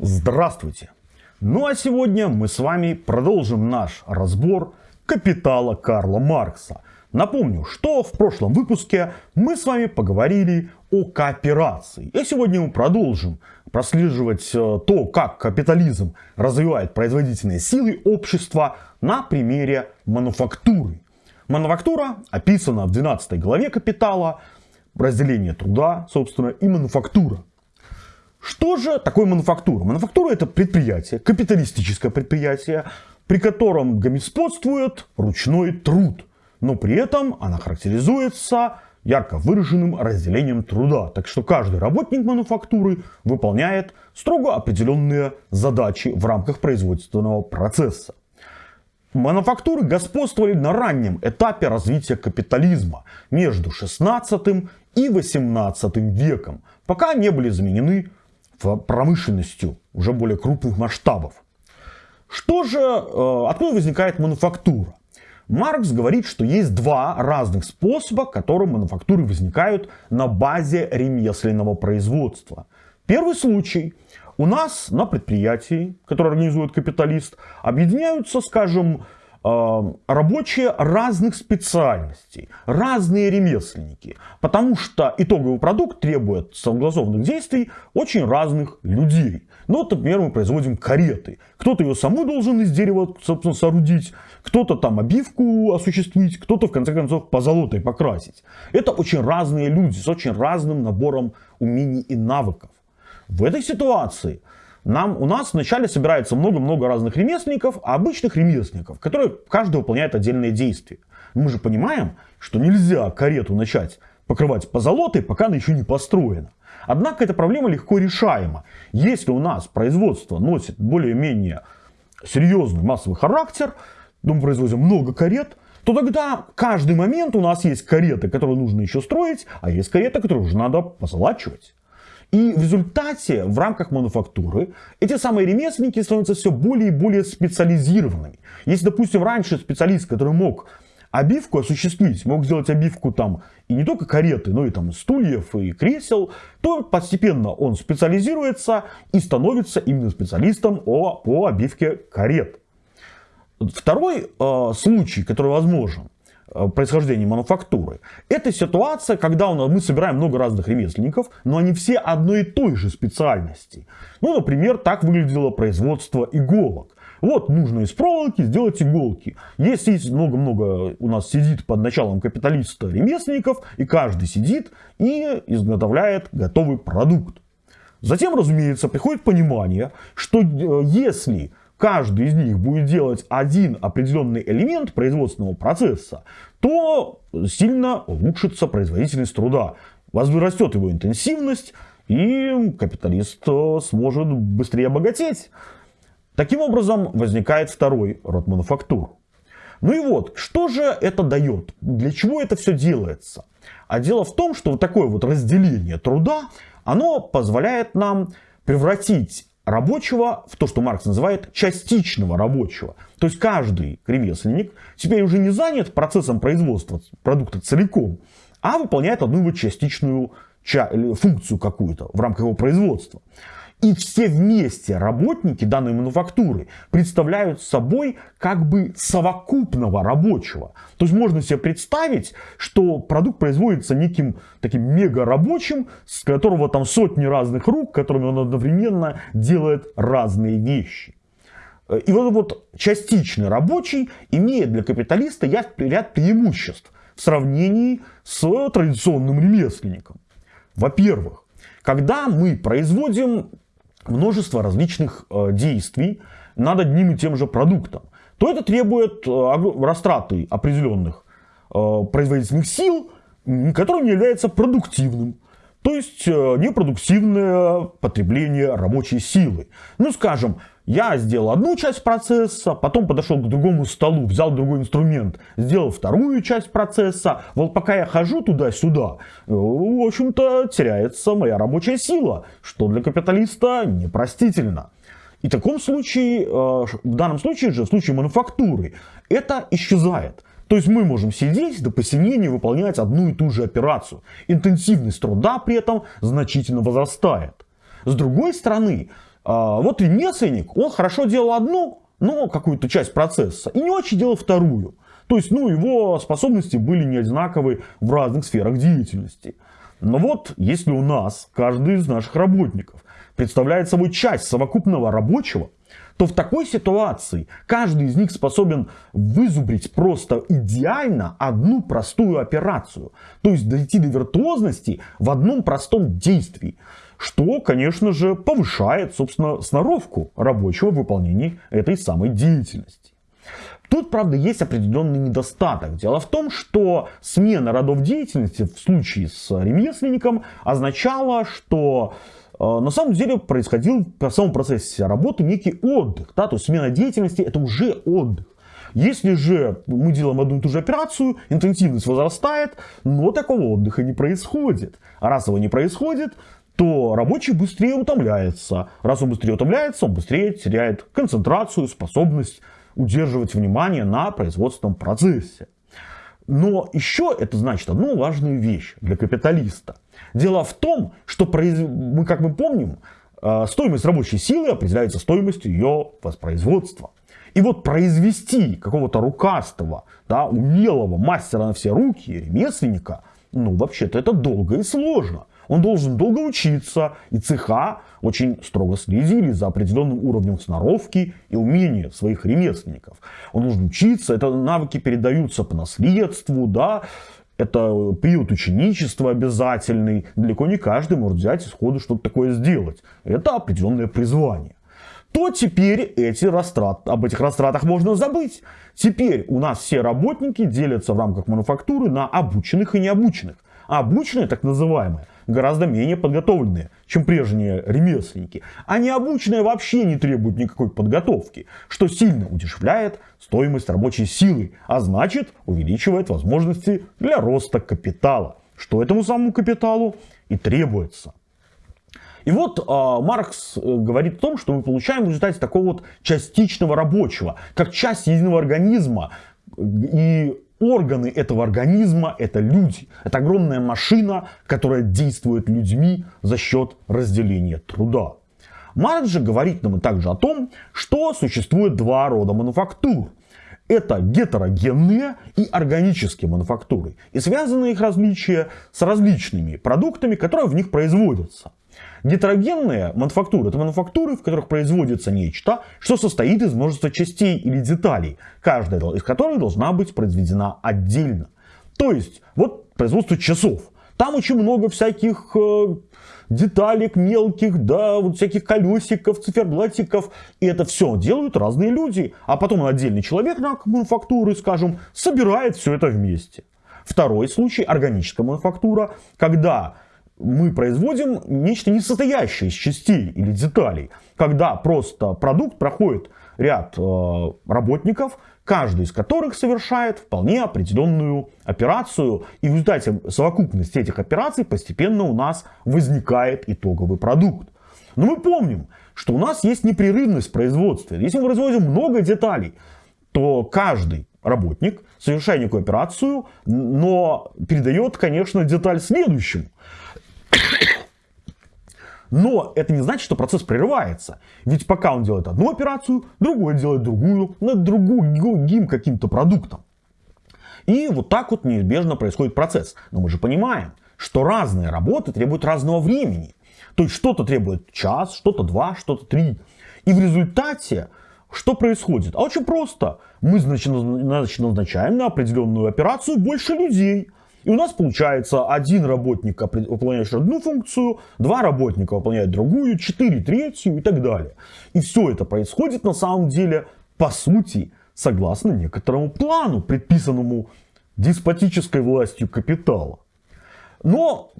Здравствуйте! Ну а сегодня мы с вами продолжим наш разбор «Капитала» Карла Маркса. Напомню, что в прошлом выпуске мы с вами поговорили о кооперации. И сегодня мы продолжим прослеживать э, то, как капитализм развивает производительные силы общества на примере мануфактуры. Мануфактура описана в 12 главе «Капитала», разделение труда, собственно, и мануфактура. Что же такое мануфактура? Мануфактура это предприятие, капиталистическое предприятие, при котором господствует ручной труд. Но при этом она характеризуется ярко выраженным разделением труда. Так что каждый работник мануфактуры выполняет строго определенные задачи в рамках производственного процесса. Мануфактуры господствовали на раннем этапе развития капитализма между 16 и 18 веком, пока не были заменены промышленностью уже более крупных масштабов. Что же, э, откуда возникает мануфактура? Маркс говорит, что есть два разных способа, которым мануфактуры возникают на базе ремесленного производства. Первый случай. У нас на предприятии, которое организует капиталист, объединяются, скажем, рабочие разных специальностей, разные ремесленники, потому что итоговый продукт требует согласованных действий очень разных людей. Ну, вот, например, мы производим кареты. Кто-то ее саму должен из дерева, собственно, соорудить, кто-то там обивку осуществить, кто-то, в конце концов, позолотой покрасить. Это очень разные люди с очень разным набором умений и навыков. В этой ситуации нам, у нас вначале собирается много-много разных ремесленников, а обычных ремесленников, которые каждый выполняет отдельные действия. Мы же понимаем, что нельзя карету начать покрывать позолотой, пока она еще не построена. Однако эта проблема легко решаема. Если у нас производство носит более-менее серьезный массовый характер, ну, мы производим много карет, то тогда каждый момент у нас есть кареты, которые нужно еще строить, а есть кареты, которые уже надо позолачивать. И в результате в рамках мануфактуры эти самые ремесленники становятся все более и более специализированными. Если, допустим, раньше специалист, который мог обивку осуществить, мог сделать обивку там и не только кареты, но и там стульев и кресел, то постепенно он специализируется и становится именно специалистом по обивке карет. Второй э, случай, который возможен, происхождения мануфактуры. Это ситуация, когда у нас, мы собираем много разных ремесленников, но они все одной и той же специальности. Ну, например, так выглядело производство иголок. Вот нужно из проволоки сделать иголки. Если много-много у нас сидит под началом капиталиста ремесленников, и каждый сидит и изготовляет готовый продукт. Затем, разумеется, приходит понимание, что э, если каждый из них будет делать один определенный элемент производственного процесса, то сильно улучшится производительность труда, возрастет его интенсивность, и капиталист э, сможет быстрее обогатеть. Таким образом возникает второй род мануфактур. Ну и вот, что же это дает? Для чего это все делается? А дело в том, что вот такое вот разделение труда, оно позволяет нам превратить рабочего в то, что Маркс называет частичного рабочего. То есть каждый ремесленник теперь уже не занят процессом производства продукта целиком, а выполняет одну его частичную функцию какую-то в рамках его производства. И все вместе работники данной мануфактуры представляют собой как бы совокупного рабочего. То есть можно себе представить, что продукт производится неким таким мега рабочим, с которого там сотни разных рук, которыми он одновременно делает разные вещи. И вот вот частичный рабочий имеет для капиталиста ряд преимуществ в сравнении с традиционным ремесленником. Во-первых, когда мы производим множество различных э, действий над одним и тем же продуктом, то это требует э, растраты определенных э, производительных сил, которым не является продуктивным. То есть непродуктивное потребление рабочей силы. Ну, скажем, я сделал одну часть процесса, потом подошел к другому столу, взял другой инструмент, сделал вторую часть процесса. Вот пока я хожу туда-сюда, э, в общем-то, теряется моя рабочая сила, что для капиталиста непростительно. И в таком случае, э, в данном случае же, в случае мануфактуры, это исчезает. То есть мы можем сидеть до посинения выполнять одну и ту же операцию. Интенсивность труда при этом значительно возрастает. С другой стороны, вот ремесленник, он хорошо делал одну, но какую-то часть процесса, и не очень делал вторую. То есть, ну, его способности были не одинаковы в разных сферах деятельности. Но вот, если у нас каждый из наших работников представляет собой часть совокупного рабочего, то в такой ситуации каждый из них способен вызубрить просто идеально одну простую операцию. То есть дойти до виртуозности в одном простом действии. Что, конечно же, повышает, собственно, сноровку рабочего в выполнении этой самой деятельности. Тут, правда, есть определенный недостаток. Дело в том, что смена родов деятельности в случае с ремесленником означала, что э, на самом деле происходил в самом процессе работы некий отдых. Да? То есть смена деятельности это уже отдых. Если же мы делаем одну и ту же операцию, интенсивность возрастает, но такого отдыха не происходит. А раз его не происходит, то рабочий быстрее утомляется. Раз он быстрее утомляется, он быстрее теряет концентрацию, способность удерживать внимание на производственном процессе. Но еще это значит одну важную вещь для капиталиста. Дело в том, что мы, как мы помним, э, стоимость рабочей силы определяется стоимостью ее воспроизводства. И вот произвести какого-то рукастого, да, умелого мастера на все руки, ремесленника, ну, вообще-то это долго и сложно. Он должен долго учиться, и цеха очень строго следили за определенным уровнем сноровки и умения своих ремесленников. Он должен учиться, это навыки передаются по наследству, да, это период ученичества обязательный. Далеко не каждый может взять и сходу что-то такое сделать. Это определенное призвание то теперь эти растрат, об этих растратах можно забыть. Теперь у нас все работники делятся в рамках мануфактуры на обученных и необученных. А обученные, так называемые, гораздо менее подготовленные, чем прежние ремесленники. А необученные вообще не требуют никакой подготовки, что сильно удешевляет стоимость рабочей силы, а значит увеличивает возможности для роста капитала, что этому самому капиталу и требуется. И вот э, Маркс говорит о том, что мы получаем в результате такого вот частичного рабочего, как часть единого организма. И органы этого организма – это люди. Это огромная машина, которая действует людьми за счет разделения труда. Маркс же говорит нам также о том, что существует два рода мануфактур. Это гетерогенные и органические мануфактуры. И связаны их различия с различными продуктами, которые в них производятся. Гетерогенные мануфактуры – это мануфактуры, в которых производится нечто, что состоит из множества частей или деталей, каждая из которых должна быть произведена отдельно. То есть, вот производство часов. Там очень много всяких э, деталек мелких, да, вот всяких колесиков, циферблатиков. И это все делают разные люди. А потом отдельный человек на мануфактуры, скажем, собирает все это вместе. Второй случай – органическая мануфактура, когда мы производим нечто не состоящее из частей или деталей, когда просто продукт проходит ряд э, работников, каждый из которых совершает вполне определенную операцию, и в результате совокупности этих операций постепенно у нас возникает итоговый продукт. Но мы помним, что у нас есть непрерывность производства. Если мы производим много деталей, то каждый работник, совершая некую операцию, но передает, конечно, деталь следующему. Но это не значит, что процесс прерывается. Ведь пока он делает одну операцию, другой делает другую, над другим каким-то продуктом. И вот так вот неизбежно происходит процесс. Но мы же понимаем, что разные работы требуют разного времени. То есть что-то требует час, что-то два, что-то три. И в результате что происходит? А очень просто. Мы значит, назначаем на определенную операцию больше людей. И у нас получается один работник, выполняющий одну функцию, два работника выполняют другую, четыре третью и так далее. И все это происходит на самом деле, по сути, согласно некоторому плану, предписанному деспотической властью капитала. Но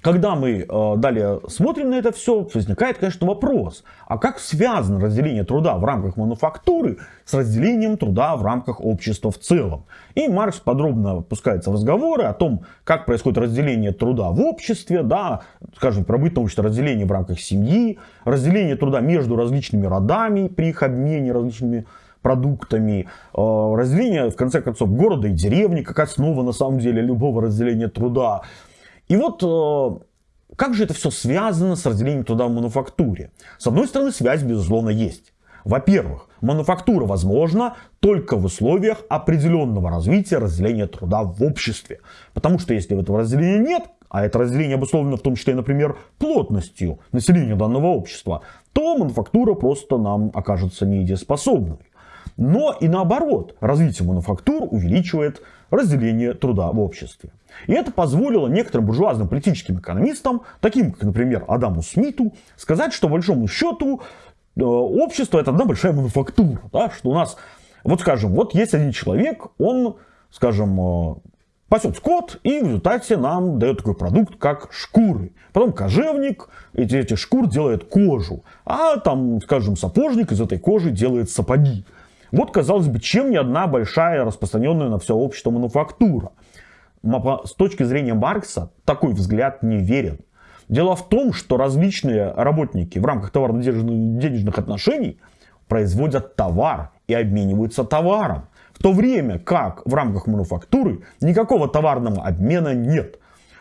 когда мы э, далее смотрим на это все, возникает, конечно, вопрос, а как связано разделение труда в рамках мануфактуры с разделением труда в рамках общества в целом? И Маркс подробно пускается в разговоры о том, как происходит разделение труда в обществе, да, скажем, пробытное общество разделение в рамках семьи, разделение труда между различными родами при их обмене различными продуктами, э, разделение, в конце концов, города и деревни, как основа, на самом деле, любого разделения труда, и вот э, как же это все связано с разделением труда в мануфактуре? С одной стороны, связь, безусловно, есть. Во-первых, мануфактура возможна только в условиях определенного развития разделения труда в обществе. Потому что если этого разделения нет, а это разделение обусловлено в том числе, например, плотностью населения данного общества, то мануфактура просто нам окажется недееспособной. Но и наоборот, развитие мануфактур увеличивает разделение труда в обществе. И это позволило некоторым буржуазным политическим экономистам, таким как, например, Адаму Смиту, сказать, что, по большому счету, э, общество это одна большая мануфактура. Да? Что у нас, вот скажем, вот есть один человек, он, скажем, э, пасет скот и в результате нам дает такой продукт, как шкуры. Потом кожевник эти, эти шкур делает кожу, а там, скажем, сапожник из этой кожи делает сапоги. Вот, казалось бы, чем не одна большая распространенная на все общество мануфактура. С точки зрения Маркса такой взгляд не верен. Дело в том, что различные работники в рамках товарно-денежных отношений производят товар и обмениваются товаром. В то время как в рамках мануфактуры никакого товарного обмена нет.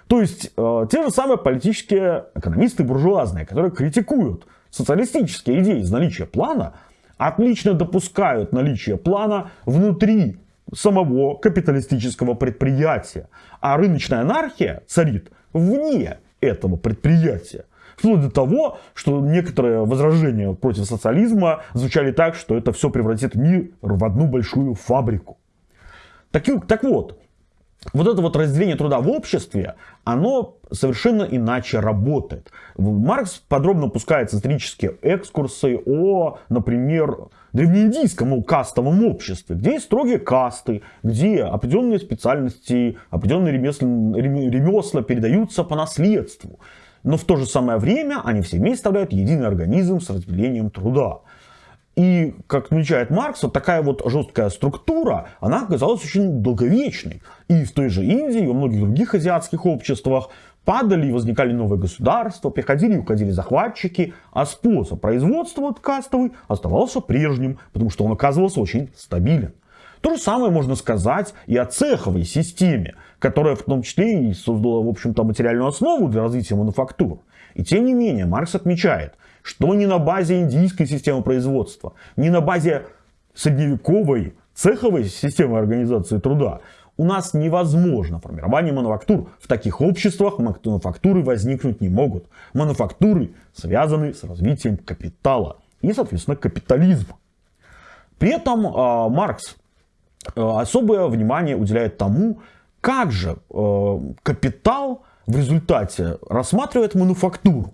То есть э, те же самые политические экономисты буржуазные, которые критикуют социалистические идеи из наличия плана, отлично допускают наличие плана внутри самого капиталистического предприятия. А рыночная анархия царит вне этого предприятия. Вплоть до того, что некоторые возражения против социализма звучали так, что это все превратит мир в одну большую фабрику. Так, так вот, вот это вот разделение труда в обществе, оно совершенно иначе работает. Маркс подробно пускает исторические экскурсы о, например, древнеиндийском кастовом обществе, где есть строгие касты, где определенные специальности, определенные ремесла, ремесла передаются по наследству. Но в то же самое время они все вместе составляют единый организм с разделением труда. И, как отмечает Маркс, вот такая вот жесткая структура, она оказалась очень долговечной. И в той же Индии, и во многих других азиатских обществах падали и возникали новые государства, приходили и уходили захватчики, а способ производства кастовый оставался прежним, потому что он оказывался очень стабилен. То же самое можно сказать и о цеховой системе, которая в том числе и создала, в общем-то, материальную основу для развития мануфактур. И тем не менее, Маркс отмечает, что ни на базе индийской системы производства, ни на базе средневековой цеховой системы организации труда у нас невозможно формирование мануфактур. В таких обществах мануфактуры возникнуть не могут. Мануфактуры связаны с развитием капитала и, соответственно, капитализма. При этом э, Маркс э, особое внимание уделяет тому, как же э, капитал в результате рассматривает мануфактуру.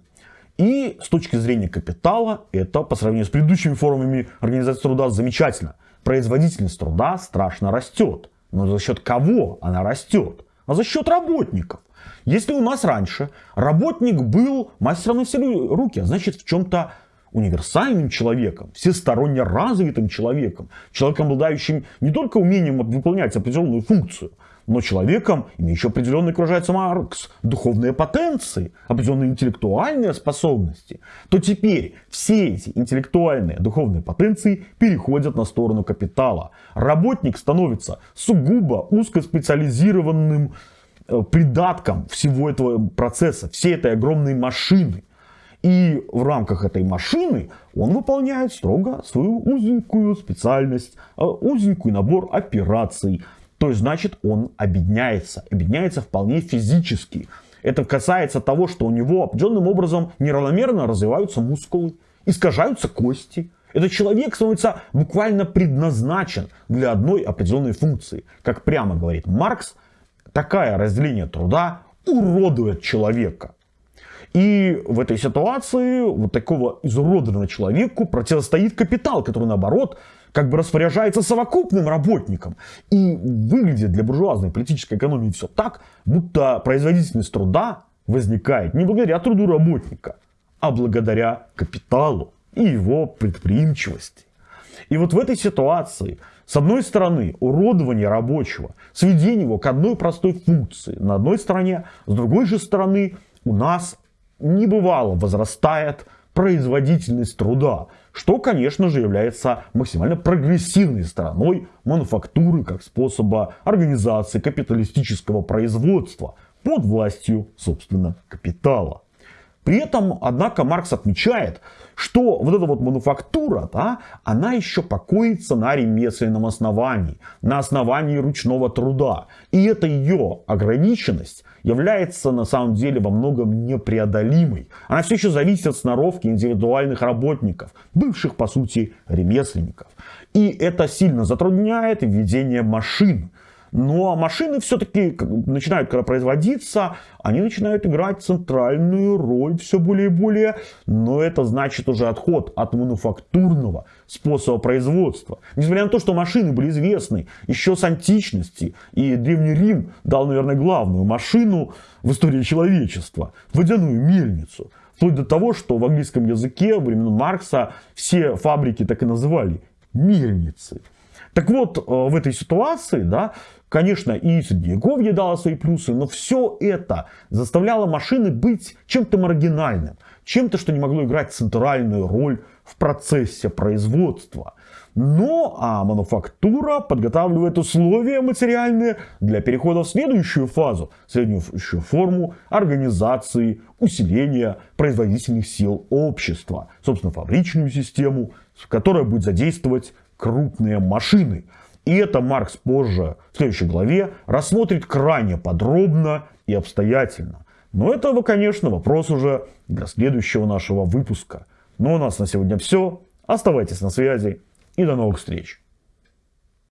И с точки зрения капитала, это по сравнению с предыдущими формами организации труда замечательно. Производительность труда страшно растет. Но за счет кого она растет? А за счет работников. Если у нас раньше работник был мастером на все руки, а значит в чем-то универсальным человеком, всесторонне развитым человеком, человеком, обладающим не только умением выполнять определенную функцию, но человеком, имеющим определенные, выражается Маркс, духовные потенции, определенные интеллектуальные способности, то теперь все эти интеллектуальные духовные потенции переходят на сторону капитала. Работник становится сугубо узкоспециализированным э, придатком всего этого процесса, всей этой огромной машины. И в рамках этой машины он выполняет строго свою узенькую специальность, э, узенький набор операций, то есть, значит, он обедняется. Обедняется вполне физически. Это касается того, что у него определенным образом неравномерно развиваются мускулы, искажаются кости. Этот человек становится буквально предназначен для одной определенной функции. Как прямо говорит Маркс, такое разделение труда уродует человека. И в этой ситуации вот такого изуродованного человеку противостоит капитал, который наоборот как бы распоряжается совокупным работником. И выглядит для буржуазной политической экономии все так, будто производительность труда возникает не благодаря труду работника, а благодаря капиталу и его предприимчивости. И вот в этой ситуации, с одной стороны, уродование рабочего, сведение его к одной простой функции на одной стороне, с другой же стороны, у нас небывало возрастает производительность труда, что, конечно же, является максимально прогрессивной стороной мануфактуры как способа организации капиталистического производства под властью, собственно, капитала. При этом, однако, Маркс отмечает, что вот эта вот мануфактура, да, она еще покоится на ремесленном основании, на основании ручного труда. И эта ее ограниченность является на самом деле во многом непреодолимой. Она все еще зависит от сноровки индивидуальных работников, бывших по сути ремесленников. И это сильно затрудняет введение машин. Ну а машины все-таки начинают, когда производиться, они начинают играть центральную роль все более и более. Но это значит уже отход от мануфактурного способа производства. Несмотря на то, что машины были известны еще с античности. И Древний Рим дал, наверное, главную машину в истории человечества. Водяную мельницу. Вплоть до того, что в английском языке во времена Маркса все фабрики так и называли мельницы. Так вот, э, в этой ситуации, да, конечно, и Средневековье дало свои плюсы, но все это заставляло машины быть чем-то маргинальным, чем-то, что не могло играть центральную роль в процессе производства. Но а мануфактура подготавливает условия материальные для перехода в следующую фазу, следующую форму организации, усиления производительных сил общества, собственно, фабричную систему, которая будет задействовать крупные машины. И это Маркс позже, в следующей главе, рассмотрит крайне подробно и обстоятельно. Но это, конечно, вопрос уже для следующего нашего выпуска. Но у нас на сегодня все. Оставайтесь на связи и до новых встреч.